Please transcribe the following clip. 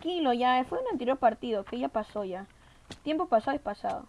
tranquilo, ya. Fue un anterior partido, que ya pasó ya. Tiempo pasado es pasado.